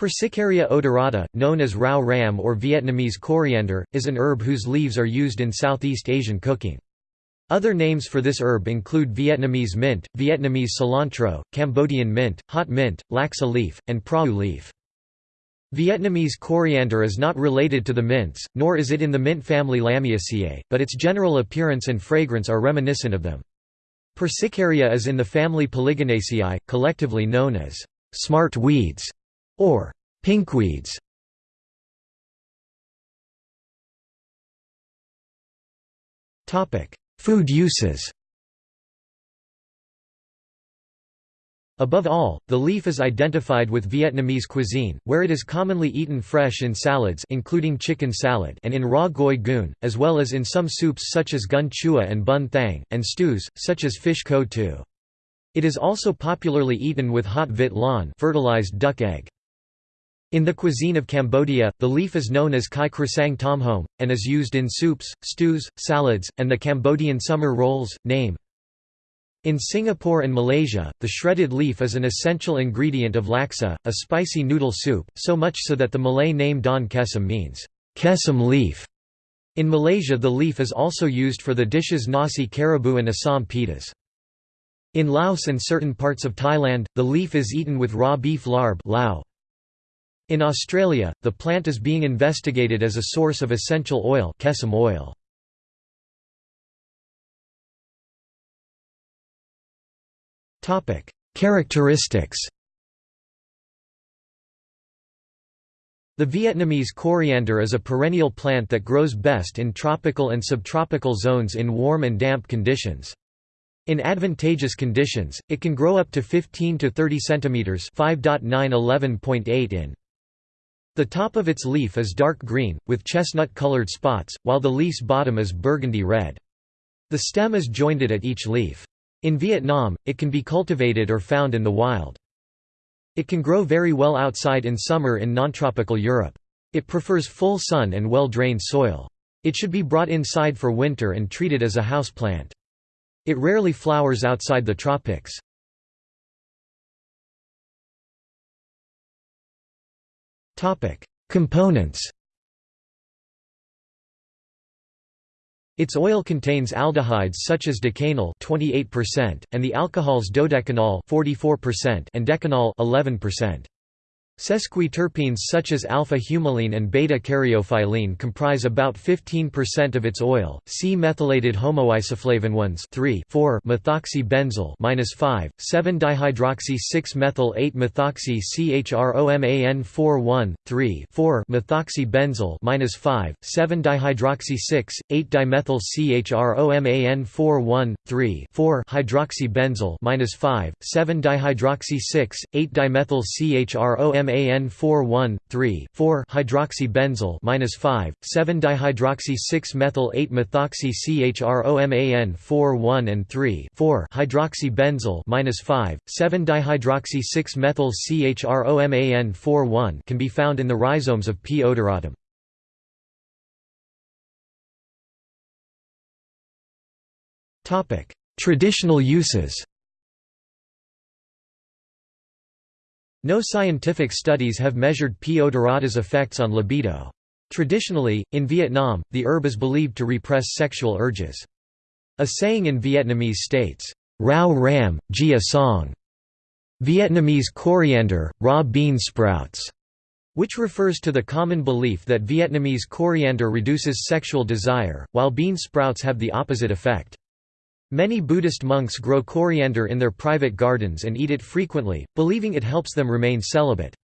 Persicaria odorata, known as rau ram or Vietnamese coriander, is an herb whose leaves are used in Southeast Asian cooking. Other names for this herb include Vietnamese mint, Vietnamese cilantro, Cambodian mint, hot mint, laksa leaf, and prau leaf. Vietnamese coriander is not related to the mints, nor is it in the mint family Lamiaceae, but its general appearance and fragrance are reminiscent of them. Persicaria is in the family Polygonaceae, collectively known as smart weeds or pinkweeds. Food uses. Above all, the leaf is identified with Vietnamese cuisine, where it is commonly eaten fresh in salads including chicken salad and in raw goi cuon, as well as in some soups such as canh chua and bun thang, and stews, such as fish ko tu. It is also popularly eaten with hot vit lan fertilized duck egg. In the cuisine of Cambodia, the leaf is known as kai krasang tom home, and is used in soups, stews, salads, and the Cambodian summer rolls, name. In Singapore and Malaysia, the shredded leaf is an essential ingredient of laksa, a spicy noodle soup, so much so that the Malay name Daun Kesom means, kesom leaf. In Malaysia the leaf is also used for the dishes nasi kerabu and asam pedas. In Laos and certain parts of Thailand, the leaf is eaten with raw beef larb lao, in Australia, the plant is being investigated as a source of essential oil, kesom oil. Topic: Characteristics. The Vietnamese coriander is a perennial plant that grows best in tropical and subtropical zones in warm and damp conditions. In advantageous conditions, it can grow up to 15 to 30 centimeters, 5.9 11.8 in. The top of its leaf is dark green, with chestnut-colored spots, while the leaf's bottom is burgundy red. The stem is jointed at each leaf. In Vietnam, it can be cultivated or found in the wild. It can grow very well outside in summer in non-tropical Europe. It prefers full sun and well-drained soil. It should be brought inside for winter and treated as a houseplant. It rarely flowers outside the tropics. Components Its oil contains aldehydes such as decanal 28% and the alcohols dodecanal 44% and decanol 11%. Sesquiterpenes such as alpha-humulene and beta-caryophyllene comprise about 15% of its oil. C-methylated homoisoflavanones 3 4 methoxybenzyl minus 5 7 dihydroxy 6 methyl 8 methoxy chroman 4 1 3 4 methoxybenzyl minus 5 7 dihydroxy 6 8 dimethyl chroman 4 1 3 4 hydroxybenzyl minus 5 7 dihydroxy 6 8 dimethyl chroman MAN 4 1 3 4 hydroxybenzyl minus 5 7 dihydroxy 6 methyl 8 methoxy CHROMAN 4 1 and 3 4 hydroxybenzyl minus 5 7 dihydroxy 6 methyl CHROMAN 4 1 can be found in the rhizomes of P. odoratum. Traditional uses. No scientific studies have measured P. odorata's effects on libido. Traditionally, in Vietnam, the herb is believed to repress sexual urges. A saying in Vietnamese states, Rau ram, gia song, Vietnamese coriander, raw bean sprouts, which refers to the common belief that Vietnamese coriander reduces sexual desire, while bean sprouts have the opposite effect. Many Buddhist monks grow coriander in their private gardens and eat it frequently, believing it helps them remain celibate.